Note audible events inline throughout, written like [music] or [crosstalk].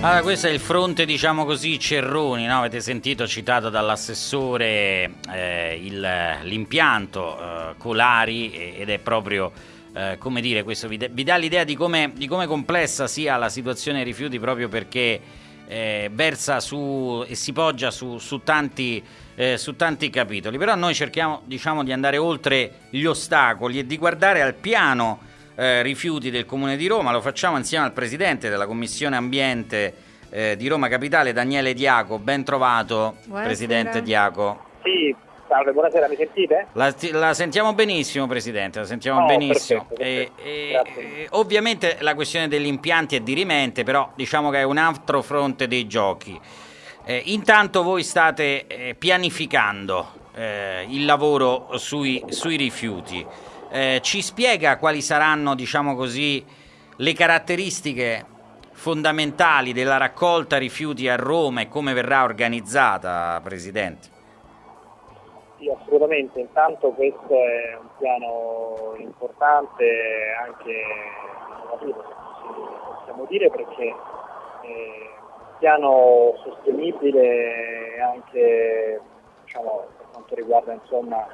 Allora, questo è il fronte, diciamo così, Cerroni, no? avete sentito citato dall'assessore eh, il- l'impianto eh, Colari ed è proprio, eh, come dire, questo vi, vi dà l'idea di come, di come complessa sia la situazione rifiuti proprio perché eh, versa su e si poggia su, su tanti, eh, su tanti capitoli. Però noi cerchiamo, diciamo, di andare oltre gli ostacoli e di guardare al piano eh, rifiuti del Comune di Roma, lo facciamo insieme al Presidente della Commissione Ambiente eh, di Roma Capitale, Daniele Diaco. Ben trovato, Buonasera. Presidente Diaco. Sì, salve, buonasera, mi sentite? La, la sentiamo benissimo, Presidente, la sentiamo Oh, benissimo. perfetto, perfetto. e- e- ovviamente la questione degli impianti è dirimente, però diciamo che è un altro fronte dei giochi. Eh, intanto voi state eh, pianificando eh, il lavoro sui, sui rifiuti. Eh, ci spiega quali saranno, diciamo così, le caratteristiche fondamentali della raccolta rifiuti a Roma e come verrà organizzata, Presidente? Sì, assolutamente. Intanto questo è un piano importante, anche innovativo, possiamo dire, perché è un piano sostenibile anche diciamo, per quanto riguarda insomma,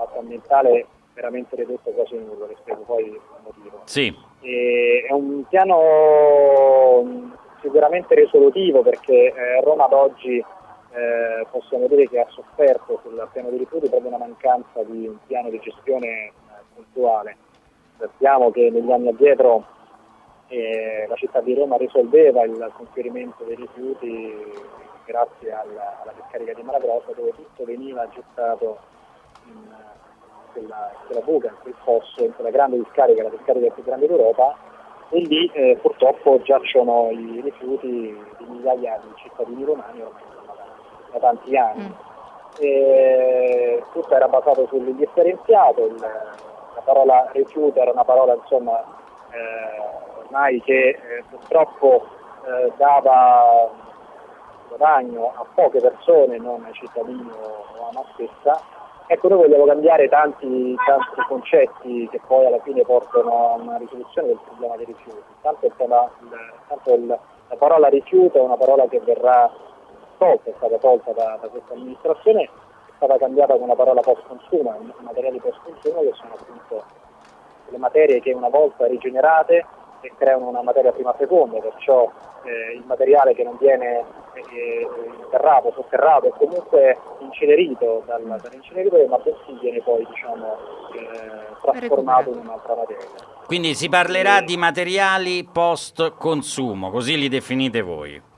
l'impatto ambientale veramente ridotto quasi nullo, le spiego poi il motivo. Sì, E è un piano mh, sicuramente risolutivo perché eh, Roma ad oggi eh, possiamo dire che ha sofferto sul piano dei rifiuti proprio una mancanza di un piano di gestione eh, puntuale. Sappiamo che negli anni addietro eh, la città di Roma risolveva il conferimento dei rifiuti grazie alla, alla discarica di Malagrossa dove tutto veniva gettato quella, quella in quel fosso, in quella grande discarica, la discarica più grande d'Europa e lì eh, purtroppo giacciono i rifiuti di migliaia di cittadini romani ormai da, tanti anni. Mm. E tutto era basato sull'indifferenziato, il- la parola rifiuto era una parola insomma eh, ormai che eh, purtroppo eh, dava guadagno a poche persone, non ai cittadini o a me stessa. Ecco, noi vogliamo cambiare tanti, tanti concetti che poi alla fine portano a una risoluzione del problema dei rifiuti. Tanto, tema- tanto il- la parola rifiuto è una parola che verrà tolta, è stata tolta da, da questa amministrazione, è stata cambiata con la parola post consumo, i materiali post consumo che sono appunto le materie che una volta rigenerate e creano una materia prima seconda, perciò eh, il materiale che non viene eh, interrato, sotterrato o comunque incenerito dal, dall'inceneritore, ma bensì viene poi diciamo, eh, trasformato in un'altra materia. Quindi si parlerà di materiali post consumo, così li definite voi.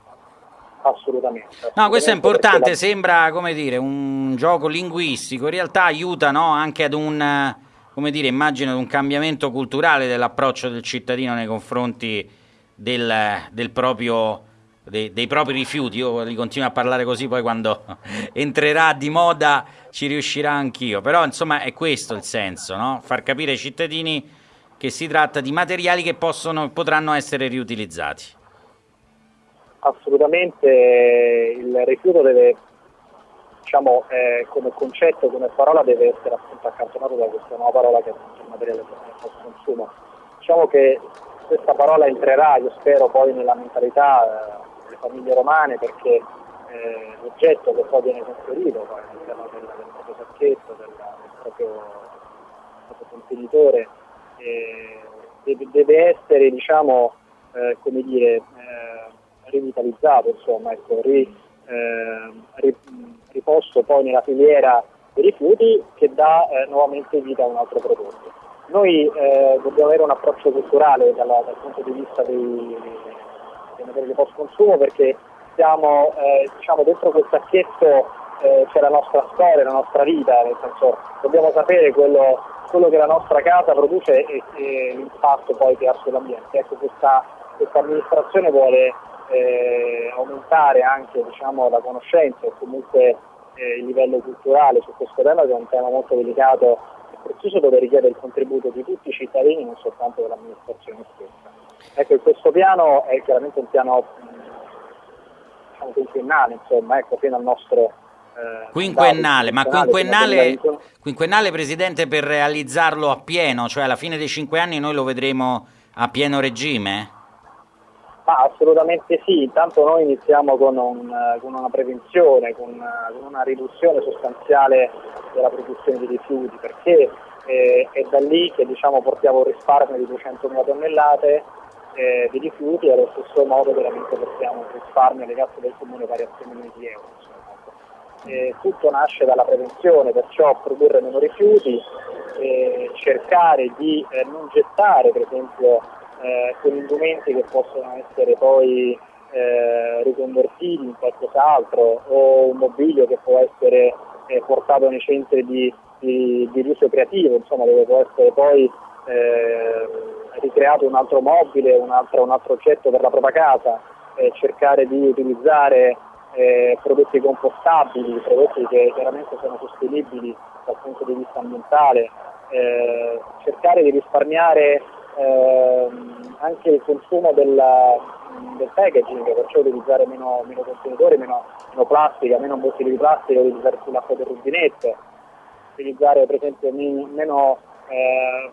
Assolutamente. No, questo è assolutamente, importante, perché sembra come dire un gioco linguistico, in realtà aiuta no, anche ad un, come dire, immagino un cambiamento culturale dell'approccio del cittadino nei confronti del, del proprio, dei, dei propri rifiuti. Io li continuo a parlare così, poi quando [laughs] entrerà di moda ci riuscirà anch'io. Però insomma è questo il senso, no? far capire ai cittadini che si tratta di materiali che possono, potranno essere riutilizzati. Assolutamente il rifiuto deve, diciamo, eh, come concetto, come parola deve essere appunto accantonato da questa nuova parola che è appunto il materiale post consumo. Diciamo che questa parola entrerà, io spero, poi nella mentalità eh, delle famiglie romane perché eh, l'oggetto che poi viene conferito all'interno del, del proprio sacchetto, del, del proprio, del proprio contenitore, eh, deve, deve essere, diciamo, eh, come dire, eh, rivitalizzato, insomma, ecco, ri- eh, ri- riposto poi nella filiera dei rifiuti che dà eh, nuovamente vita a un altro prodotto. Noi eh, dobbiamo avere un approccio culturale dalla- dal punto di vista dei, dei materiali di post consumo perché siamo eh, diciamo, dentro quel sacchetto eh, c'è la nostra storia, la nostra vita, nel senso dobbiamo sapere quello, quello che la nostra casa produce e, e l'impatto poi che ha sull'ambiente. Ecco, questa, questa amministrazione vuole eh, aumentare anche diciamo, la conoscenza e comunque eh, il livello culturale su questo tema che è un tema molto delicato e prezioso dove richiede il contributo di tutti i cittadini, non soltanto dell'amministrazione stessa. Ecco, questo piano è chiaramente un piano diciamo, quinquennale, insomma, ecco, fino al nostro eh, Quinquennale, ma quinquennale, quinquennale, Presidente, per realizzarlo a pieno, cioè alla fine dei cinque anni noi lo vedremo a pieno regime? Ma assolutamente sì, intanto noi iniziamo con, un, con una prevenzione, con, con, una riduzione sostanziale della produzione di rifiuti, perché eh, è da lì che diciamo, portiamo un risparmio di 200.000 tonnellate eh, di rifiuti e allo stesso modo veramente portiamo un risparmio alle casse del comune pari a 6 milioni di euro. Eh, tutto nasce dalla prevenzione, perciò produrre meno rifiuti, eh, cercare di eh, non gettare per esempio eh, quegli indumenti che possono essere poi eh, riconvertiti in qualcos'altro o un mobilio che può essere eh, portato nei centri di, di, di riuso creativo, insomma dove può essere poi eh, ricreato un altro mobile, un altro, un altro oggetto per la propria casa, eh, cercare di utilizzare eh, prodotti compostabili, prodotti che chiaramente sono sostenibili dal punto di vista ambientale, eh, cercare di risparmiare ehm, anche il consumo del, del, packaging, perciò utilizzare meno, meno contenitori, meno, meno, plastica, meno bottiglie di plastica, utilizzare sull'acqua del rubinetto, utilizzare per esempio meno eh,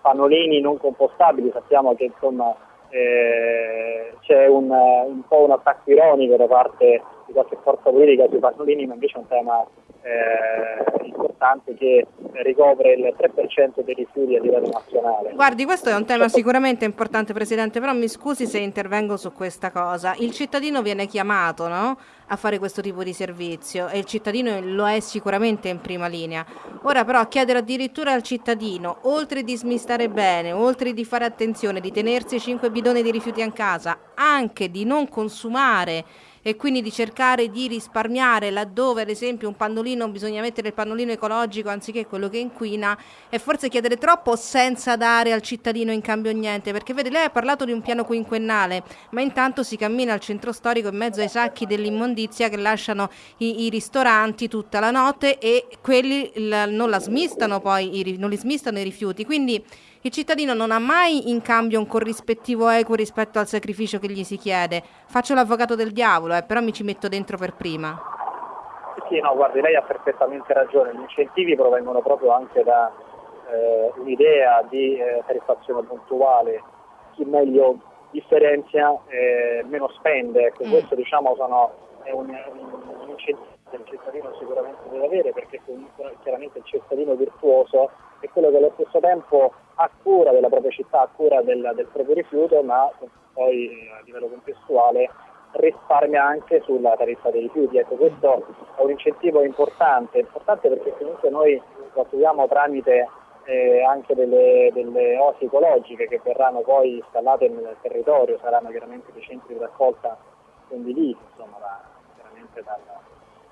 pannolini non compostabili, sappiamo che insomma eh, c'è un, un, po' un attacco ironico da parte di qualche forza politica sui pannolini, ma invece è un tema eh, importante che ricopre il 3% dei rifiuti a livello nazionale. Guardi, questo è un tema sicuramente importante, Presidente, però mi scusi se intervengo su questa cosa. Il cittadino viene chiamato no? A fare questo tipo di servizio e il cittadino lo è sicuramente in prima linea. Ora però chiedere addirittura al cittadino, oltre di smistare bene, oltre di fare attenzione, di tenersi 5 bidoni di rifiuti a casa, anche di non consumare e quindi di cercare di risparmiare laddove ad esempio un pannolino bisogna mettere il pannolino ecologico anziché quello che inquina e forse chiedere troppo senza dare al cittadino in cambio niente perché vede lei ha parlato di un piano quinquennale ma intanto si cammina al centro storico in mezzo ai sacchi dell'immondizia che lasciano i, i ristoranti tutta la notte e quelli la, non la smistano poi i, non li smistano i rifiuti quindi il cittadino non ha mai in cambio un corrispettivo equo rispetto al sacrificio che gli si chiede. Faccio l'avvocato del diavolo, eh, però mi ci metto dentro per prima. Sì, no, guardi, lei ha perfettamente ragione. Gli incentivi provengono proprio anche da eh, un'idea di eh, tariffazione puntuale. Chi meglio differenzia eh, meno spende. Ecco, mm. Questo diciamo sono, è un, un incentivo che il cittadino sicuramente deve avere perché comunque chiaramente il cittadino virtuoso è quello che allo stesso tempo ha cura della propria città, ha cura del, del proprio rifiuto, ma poi a livello contestuale risparmia anche sulla tariffa dei rifiuti. Ecco, questo è un incentivo importante, importante perché comunque noi lo attuiamo tramite eh, anche delle, delle, osi ecologiche che verranno poi installate nel territorio, saranno chiaramente dei centri di raccolta condivisi, insomma, chiaramente dal,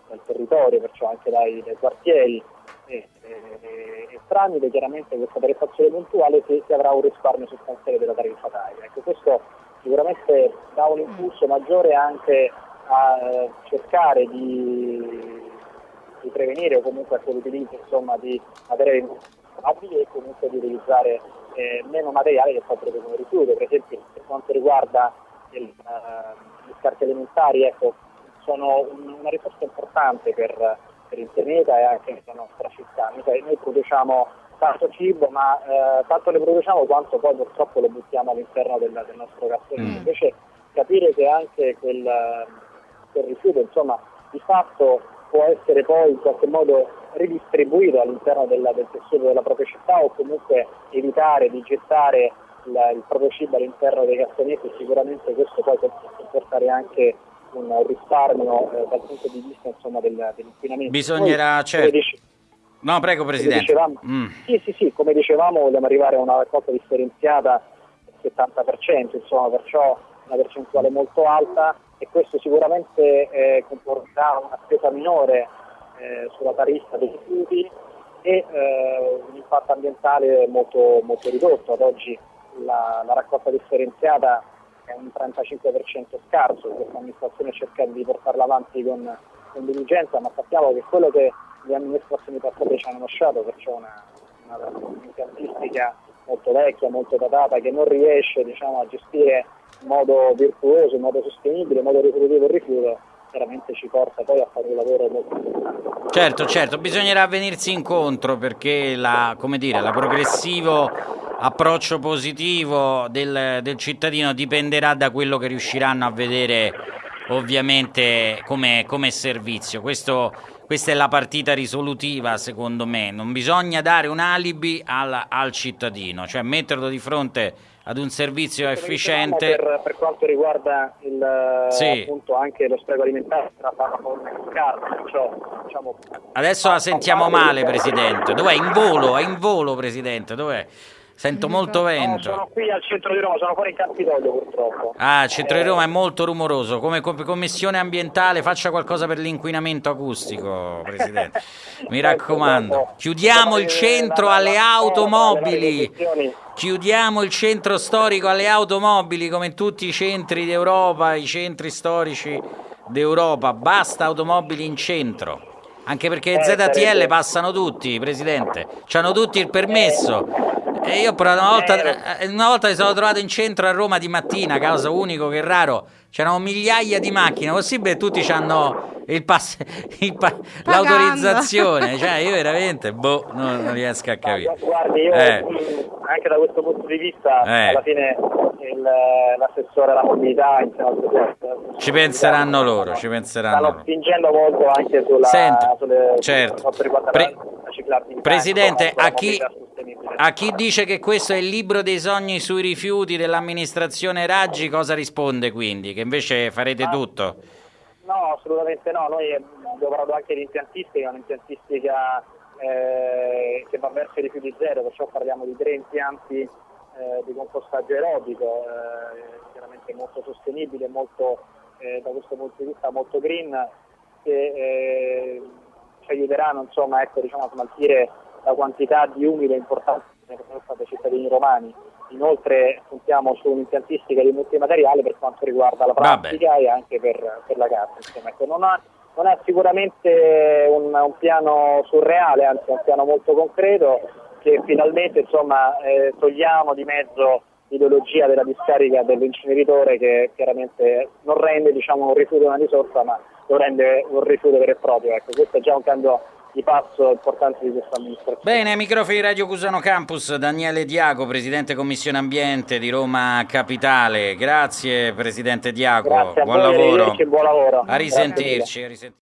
dal, territorio, perciò anche dai, dai quartieri e, e, e, tramite chiaramente questa tariffazione puntuale si, si, avrà un risparmio sostanziale della tariffataria. Ecco, questo sicuramente dà un impulso maggiore anche a eh, cercare di, di, prevenire o comunque anche l'utilizzo insomma, di materiali abili e comunque di utilizzare eh, meno materiale che proprio come rifiuto. Per esempio per quanto riguarda il, uh, gli scarti alimentari, ecco, sono un, una risorsa importante per per il pianeta e anche nella nostra città. Noi produciamo tanto cibo, ma eh, tanto ne produciamo quanto poi purtroppo lo buttiamo all'interno del, del nostro cassone. Mm. Invece capire che anche quel, quel rifiuto, insomma, di fatto può essere poi in qualche modo ridistribuito all'interno del, del tessuto della propria città o comunque evitare di gettare il, il proprio cibo all'interno dei cassonetti, sicuramente questo poi può portare anche un risparmio eh, dal punto di vista insomma, del, dell'inquinamento. Bisognerà, Poi, certo. Dice, no, prego Presidente. Dicevamo, mm. Sì, sì, sì, come dicevamo vogliamo arrivare a una raccolta differenziata del 70%, insomma, perciò una percentuale molto alta e questo sicuramente eh, comporterà una spesa minore eh, sulla tariffa dei rifiuti e eh, un impatto ambientale molto, molto ridotto. Ad oggi la, la raccolta differenziata è un 35% scarso, questa amministrazione cerca di portarla avanti con, con, diligenza, ma sappiamo che quello che le amministrazioni passate ci hanno lasciato, perciò una, una, un'impiantistica molto vecchia, molto datata, che non riesce diciamo, a gestire in modo virtuoso, in modo sostenibile, in modo risolutivo il rifiuto, chiaramente ci porta poi a fare un lavoro molto importante. Certo, certo, bisognerà venirsi incontro perché la, dire, la progressivo approccio positivo del, del cittadino dipenderà da quello che riusciranno a vedere ovviamente come, come servizio. Questo, questa è la partita risolutiva secondo me, non bisogna dare un alibi al, al cittadino, cioè metterlo di fronte ad un servizio efficiente. Per, per, quanto riguarda il, sì. appunto anche lo spreco alimentare, perciò, diciamo, Adesso la sentiamo male, Presidente. Dov'è? In volo, è in volo, Presidente. Dov'è? Sento molto vento. No, sono qui al centro di Roma, sono fuori in Campidoglio purtroppo. Ah, il centro eh, di Roma è molto rumoroso. Come commissione ambientale faccia qualcosa per l'inquinamento acustico, [laughs] Presidente. Mi raccomando. Chiudiamo il centro alle automobili. Chiudiamo il centro storico alle automobili come in tutti i centri d'Europa, i centri storici d'Europa. Basta automobili in centro. Anche perché eh, ZTL passano tutti, Presidente. Hanno tutti il permesso. E io però una volta, eh, una volta mi sono trovato in centro a Roma di mattina, caso unico che raro, c'erano migliaia di macchine, possibile tutti hanno il pass, il pa- l'autorizzazione, cioè io veramente, boh, non, non riesco a capire. Guardi, io eh. anche da questo punto di vista, eh. alla fine il, l'assessore alla mobilità insieme al presidente ci penseranno loro, ci penseranno stanno spingendo molto anche sulla, Senta, sulle, certo. Pre- Presidente, a chi, a chi dice che questo è il libro dei sogni sui rifiuti dell'amministrazione Raggi, cosa risponde quindi? Che invece farete ah, tutto? No, assolutamente no. Noi abbiamo parlato anche di impiantistica, un'impiantistica eh, che va verso i rifiuti zero, perciò parliamo di tre impianti eh, di compostaggio aerobico, eh, chiaramente molto sostenibile, molto, eh, da questo punto di vista molto green, che eh, ci aiuteranno insomma, ecco, diciamo, a smaltire la quantità di umile importante che sono state ai cittadini romani. Inoltre puntiamo su un'impiantistica di multimateriale per quanto riguarda la plastica Vabbè. e anche per, per la carta. Insomma, ecco, non, ha, non, è sicuramente un, un, piano surreale, anzi è un piano molto concreto che finalmente insomma, eh, togliamo di mezzo l'ideologia della discarica dell'inceneritore che chiaramente non rende diciamo, un rifiuto una risorsa ma lo rende un rifiuto vero e proprio. Ecco, questo è già un cambio di passo importante di questa amministrazione. Bene, microfoni Radio Cusano Campus, Daniele Diago, Presidente Commissione Ambiente di Roma Capitale. Grazie Presidente Diago, Grazie buon voi, lavoro. Buon lavoro. A risentirci.